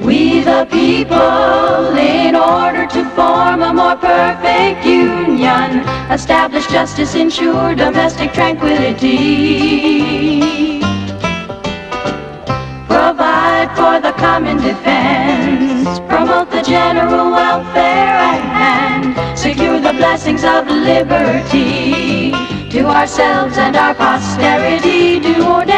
We the people, in order to form a more perfect union, establish justice, ensure domestic tranquility. Provide for the common defense, promote the general welfare and secure the blessings of liberty. To ourselves and our posterity do ordain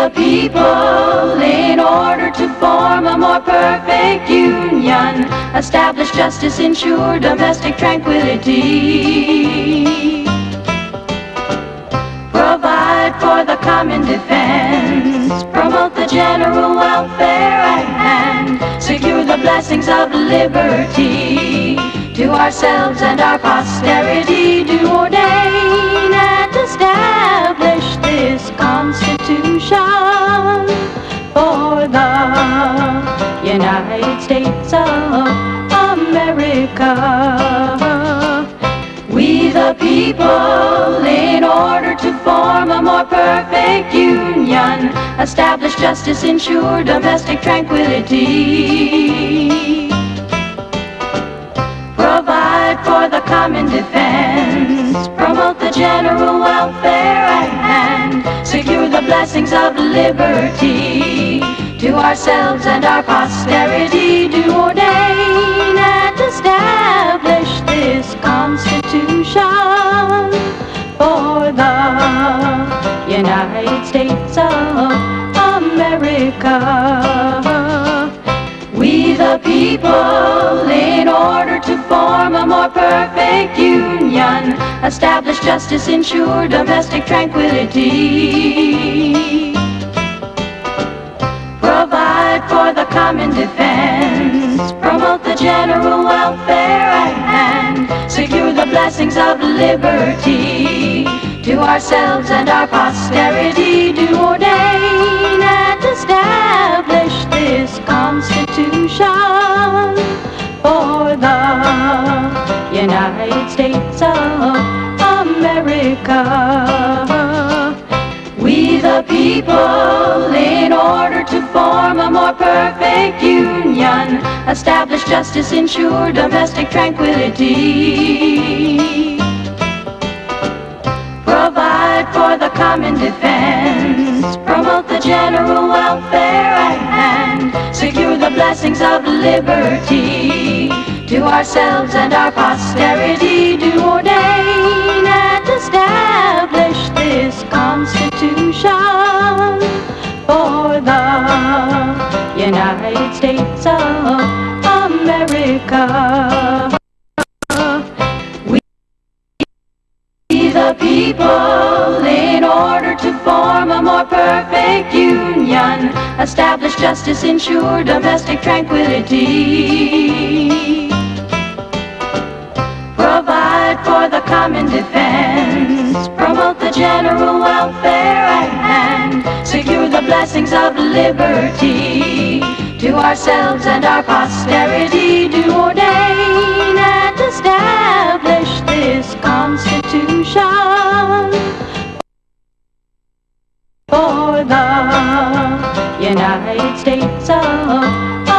the people, in order to form a more perfect union, establish justice, ensure domestic tranquility. Provide for the common defense, promote the general welfare and secure the blessings of liberty. To ourselves and our posterity do ordain and establish this For the United States of America. We the people, in order to form a more perfect union, establish justice, ensure domestic tranquility. Blessings of liberty. To ourselves and our posterity do ordain and establish this Constitution for the United States of America. People, in order to form a more perfect union, establish justice, ensure domestic tranquility. Provide for the common defense, promote the general welfare and secure the blessings of liberty. To ourselves and our posterity do ordain this Constitution for the United States of America. We the people, in order to form a more perfect union, establish justice, ensure domestic tranquility. Of liberty. To ourselves and our posterity do ordain and establish this Constitution the people, in order to form a more perfect union, establish justice, ensure domestic tranquility. Provide for the common defense, promote the general welfare and secure the blessings of liberty. To ourselves and our posterity do United States of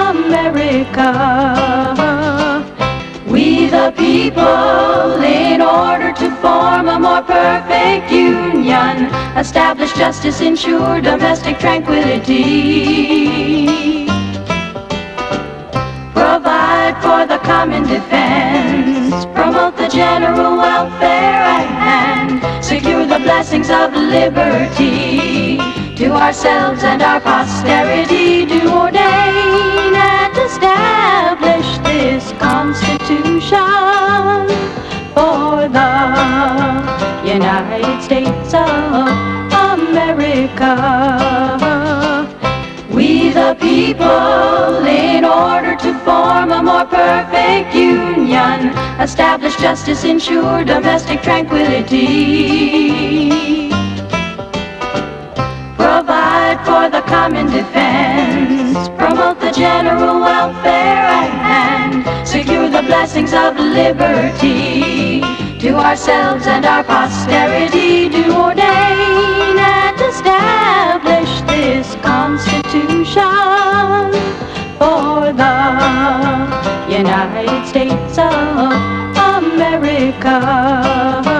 America. We the people, in order to form a more perfect union, establish justice, ensure domestic tranquility. Provide for the common defense, promote the general welfare and secure the blessings of liberty. Ourselves and our posterity do ordain and establish this Constitution for the United States of America. We the people, in order to form a more perfect union, establish justice, ensure domestic tranquility. Common defense, promote the general welfare and secure the blessings of liberty. To ourselves and our posterity do ordain and establish this Constitution for the United States of America.